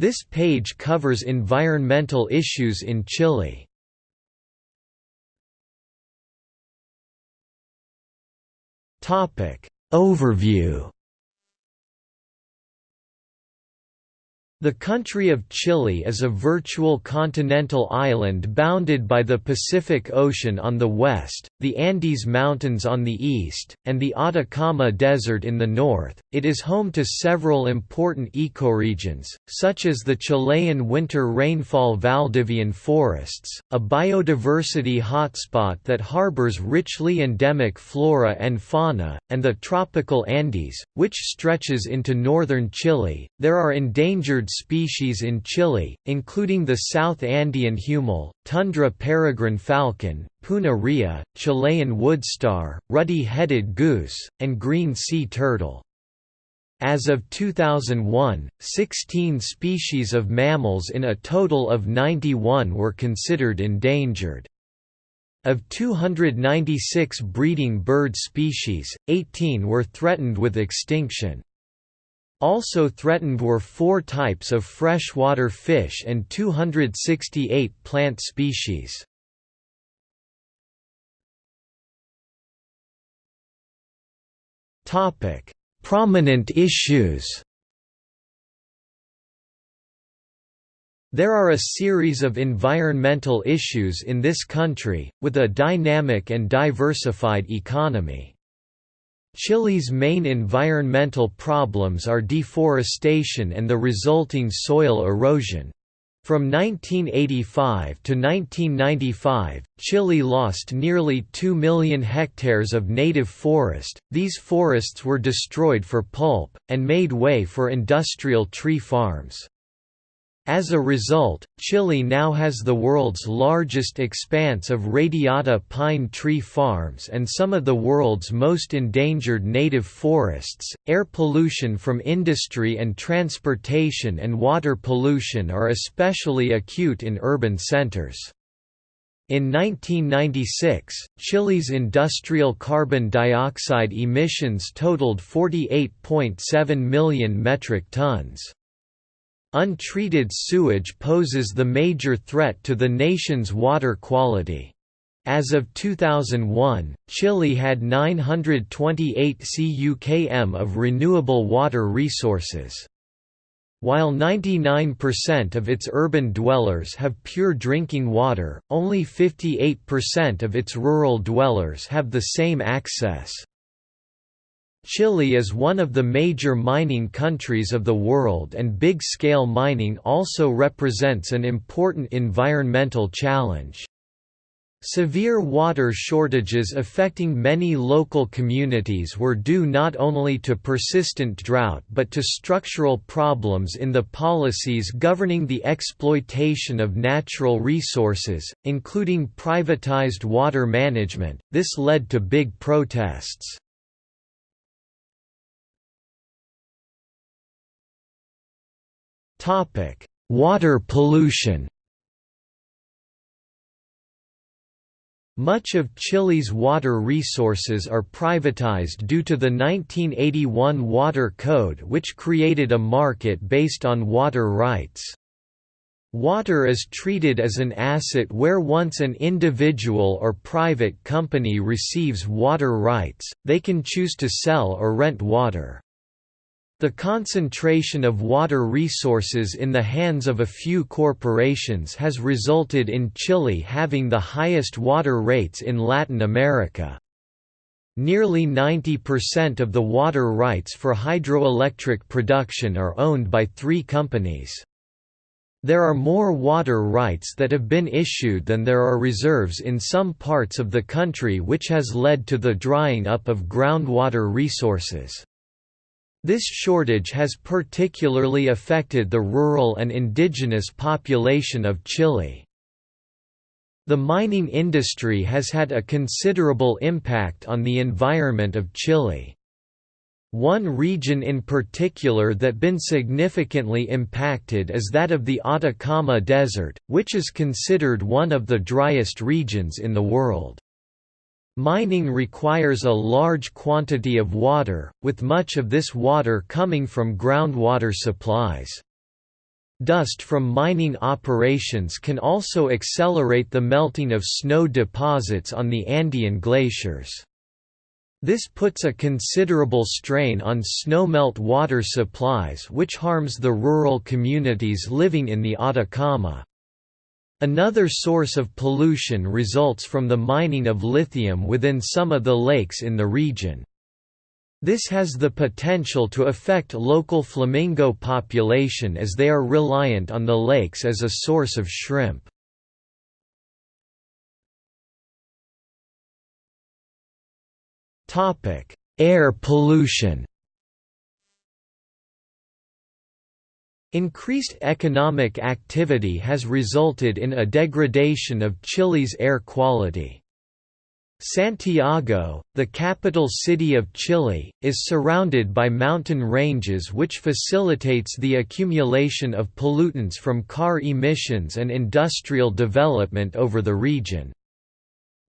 This page covers environmental issues in Chile. Overview The country of Chile is a virtual continental island bounded by the Pacific Ocean on the west, the Andes Mountains on the east, and the Atacama Desert in the north. It is home to several important ecoregions, such as the Chilean winter rainfall Valdivian forests, a biodiversity hotspot that harbors richly endemic flora and fauna, and the tropical Andes, which stretches into northern Chile. There are endangered species in Chile, including the South Andean huemul, tundra peregrine falcon, puna rhea, Chilean woodstar, ruddy-headed goose, and green sea turtle. As of 2001, 16 species of mammals in a total of 91 were considered endangered. Of 296 breeding bird species, 18 were threatened with extinction. Also threatened were four types of freshwater fish and 268 plant species. Prominent issues There are a series of environmental issues in this country, with a dynamic and diversified economy. Chile's main environmental problems are deforestation and the resulting soil erosion. From 1985 to 1995, Chile lost nearly 2 million hectares of native forest. These forests were destroyed for pulp, and made way for industrial tree farms. As a result, Chile now has the world's largest expanse of radiata pine tree farms and some of the world's most endangered native forests. Air pollution from industry and transportation and water pollution are especially acute in urban centers. In 1996, Chile's industrial carbon dioxide emissions totaled 48.7 million metric tons. Untreated sewage poses the major threat to the nation's water quality. As of 2001, Chile had 928 CUKM of renewable water resources. While 99% of its urban dwellers have pure drinking water, only 58% of its rural dwellers have the same access. Chile is one of the major mining countries of the world and big-scale mining also represents an important environmental challenge. Severe water shortages affecting many local communities were due not only to persistent drought but to structural problems in the policies governing the exploitation of natural resources, including privatized water management. This led to big protests. Topic: Water pollution. Much of Chile's water resources are privatized due to the 1981 Water Code which created a market based on water rights. Water is treated as an asset where once an individual or private company receives water rights, they can choose to sell or rent water. The concentration of water resources in the hands of a few corporations has resulted in Chile having the highest water rates in Latin America. Nearly 90% of the water rights for hydroelectric production are owned by three companies. There are more water rights that have been issued than there are reserves in some parts of the country which has led to the drying up of groundwater resources. This shortage has particularly affected the rural and indigenous population of Chile. The mining industry has had a considerable impact on the environment of Chile. One region in particular that has been significantly impacted is that of the Atacama Desert, which is considered one of the driest regions in the world. Mining requires a large quantity of water, with much of this water coming from groundwater supplies. Dust from mining operations can also accelerate the melting of snow deposits on the Andean glaciers. This puts a considerable strain on snowmelt water supplies which harms the rural communities living in the Atacama. Another source of pollution results from the mining of lithium within some of the lakes in the region. This has the potential to affect local flamingo population as they are reliant on the lakes as a source of shrimp. Air pollution Increased economic activity has resulted in a degradation of Chile's air quality. Santiago, the capital city of Chile, is surrounded by mountain ranges which facilitates the accumulation of pollutants from car emissions and industrial development over the region.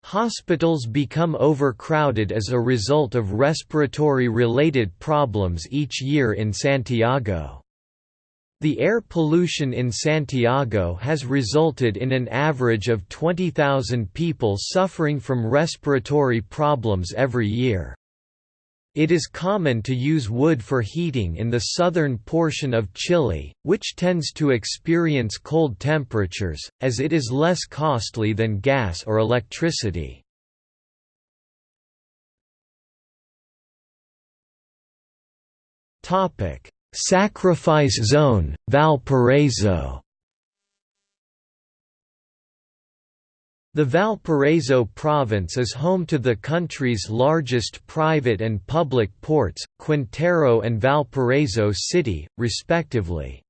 Hospitals become overcrowded as a result of respiratory-related problems each year in Santiago. The air pollution in Santiago has resulted in an average of 20,000 people suffering from respiratory problems every year. It is common to use wood for heating in the southern portion of Chile, which tends to experience cold temperatures, as it is less costly than gas or electricity. Sacrifice Zone, Valparaiso The Valparaiso province is home to the country's largest private and public ports, Quintero and Valparaiso City, respectively.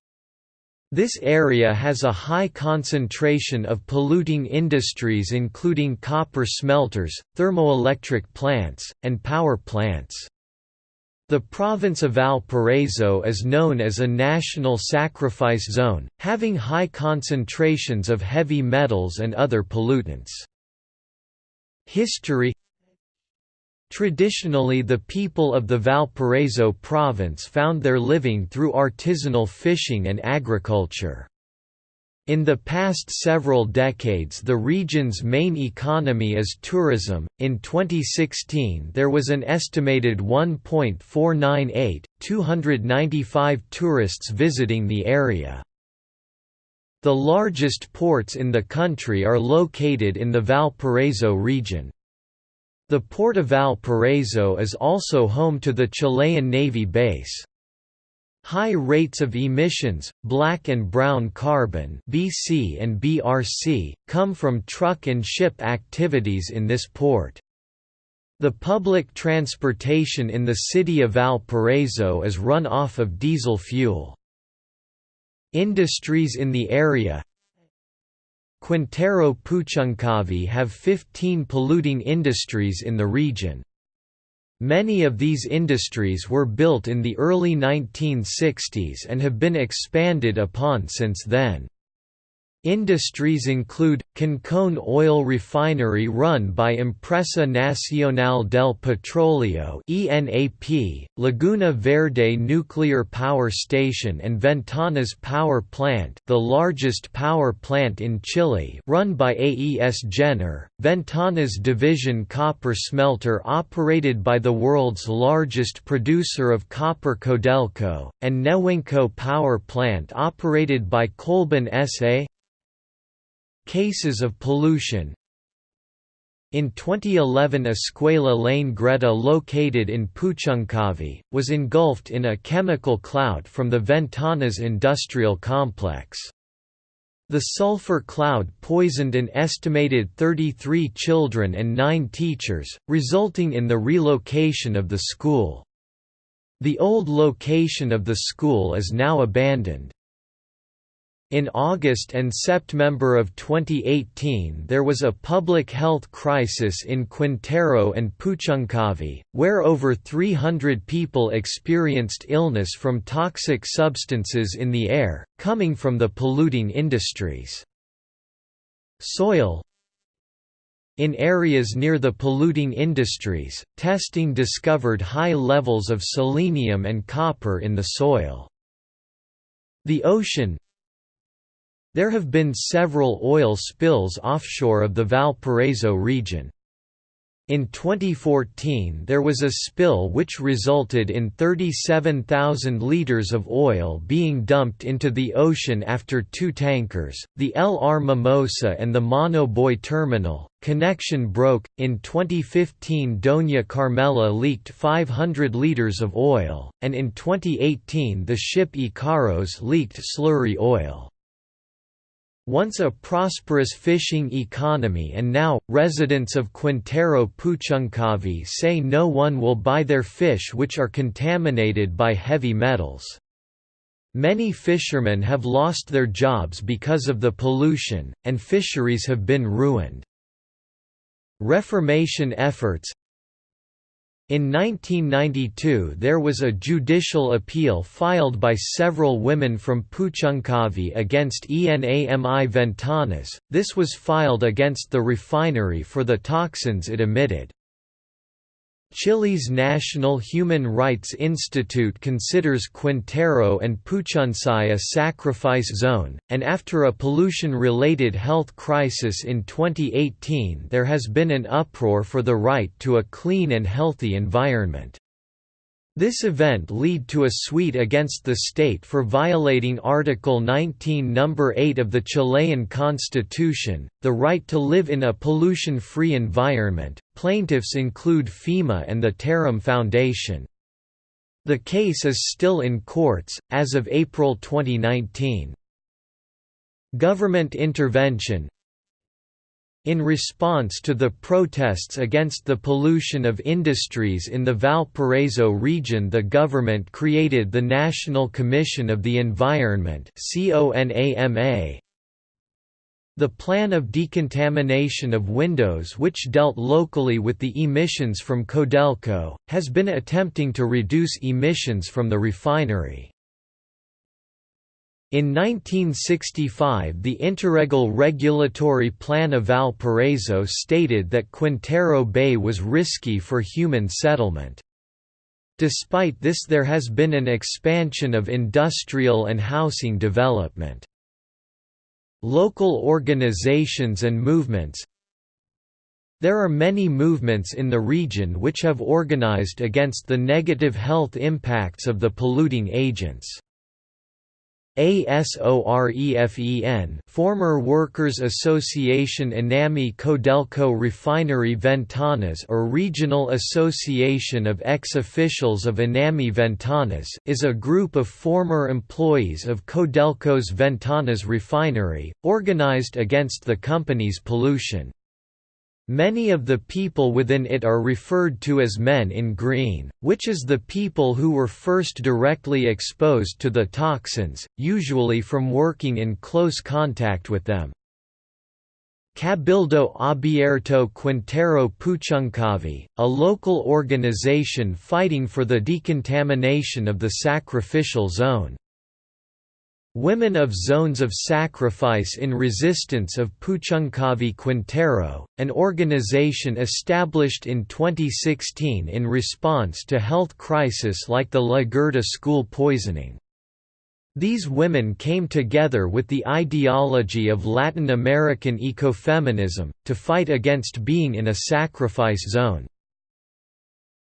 This area has a high concentration of polluting industries including copper smelters, thermoelectric plants, and power plants. The province of Valparaiso is known as a national sacrifice zone, having high concentrations of heavy metals and other pollutants. History Traditionally the people of the Valparaiso province found their living through artisanal fishing and agriculture. In the past several decades, the region's main economy is tourism. In 2016, there was an estimated 1.498 295 tourists visiting the area. The largest ports in the country are located in the Valparaiso region. The port of Valparaiso is also home to the Chilean Navy base. High rates of emissions, black and brown carbon (BC and BRC), come from truck and ship activities in this port. The public transportation in the city of Valparaiso is run off of diesel fuel. Industries in the area Quintero Puchuncavi have 15 polluting industries in the region. Many of these industries were built in the early 1960s and have been expanded upon since then. Industries include, Concón oil refinery run by Empresa Nacional del Petróleo ENAP, Laguna Verde Nuclear Power Station and Ventanas Power Plant the largest power plant in Chile run by AES Gener, Ventanas Division Copper Smelter operated by the world's largest producer of copper Codelco, and Nehuenco Power Plant operated by Colbún S.A. Cases of pollution In 2011 Escuela La Greda located in Puchuncavi, was engulfed in a chemical cloud from the Ventanas industrial complex. The sulfur cloud poisoned an estimated 33 children and 9 teachers, resulting in the relocation of the school. The old location of the school is now abandoned. In August and September of 2018 there was a public health crisis in Quintero and Puchuncavi, where over 300 people experienced illness from toxic substances in the air, coming from the polluting industries. Soil In areas near the polluting industries, testing discovered high levels of selenium and copper in the soil. The ocean There have been several oil spills offshore of the Valparaiso region. In 2014 there was a spill which resulted in 37,000 litres of oil being dumped into the ocean after two tankers, the LR Mimosa and the Monoboy terminal, connection broke. In 2015 Doña Carmela leaked 500 litres of oil, and in 2018 the ship Icaros leaked slurry oil. Once a prosperous fishing economy and now, residents of Quintero Puchuncavi say no one will buy their fish which are contaminated by heavy metals. Many fishermen have lost their jobs because of the pollution, and fisheries have been ruined. Reformation efforts, in 1992 there was a judicial appeal filed by several women from Puchuncavi against ENAMI Ventanas, this was filed against the refinery for the toxins it emitted. Chile's National Human Rights Institute considers Quintero and Puchuncavi a sacrifice zone, and after a pollution-related health crisis in 2018 there has been an uproar for the right to a clean and healthy environment. This event lead to a suit against the state for violating Article 19 No. 8 of the Chilean constitution, the right to live in a pollution-free environment. Plaintiffs include FIMA and the Terram Foundation. The case is still in courts, as of April 2019. Government intervention in response to the protests against the pollution of industries in the Valparaiso region the government created the National Commission of the Environment The plan of decontamination of windows which dealt locally with the emissions from Codelco, has been attempting to reduce emissions from the refinery. In 1965 the Interregal Regulatory Plan of Valparaiso stated that Quintero Bay was risky for human settlement. Despite this there has been an expansion of industrial and housing development. Local organizations and movements There are many movements in the region which have organized against the negative health impacts of the polluting agents. ASOREFEN former Workers Association Enami Codelco Refinery Ventanas or Regional Association of Ex-Officials of Enami Ventanas is a group of former employees of Codelco's Ventanas refinery, organized against the company's pollution. Many of the people within it are referred to as men in green, which is the people who were first directly exposed to the toxins, usually from working in close contact with them. Cabildo Abierto Quintero Puchuncavi, a local organization fighting for the decontamination of the sacrificial zone. Women of Zones of Sacrifice in Resistance of Puchuncavi Quintero, an organization established in 2016 in response to health crisis like the La Greda school poisoning. These women came together with the ideology of Latin American ecofeminism, to fight against being in a sacrifice zone.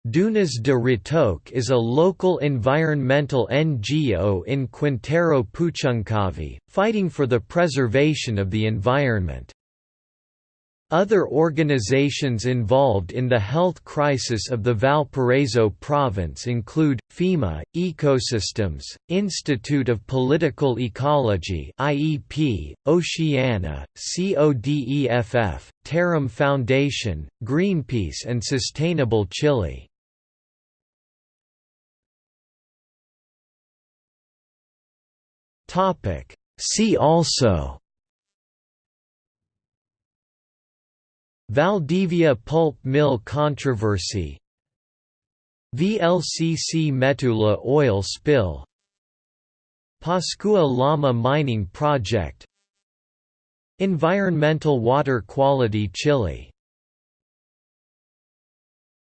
Dunas de Ritoque is a local environmental NGO in Quintero Puchuncavi, fighting for the preservation of the environment. Other organizations involved in the health crisis of the Valparaiso province include, FIMA, Ecosystems, Institute of Political Ecology IEP, Oceana, CODEFF, Terram Foundation, Greenpeace and Sustainable Chile. Topic. See also. Valdivia pulp mill controversy. VLCC Metula oil spill. Pascua Lama mining project. Environmental water quality Chile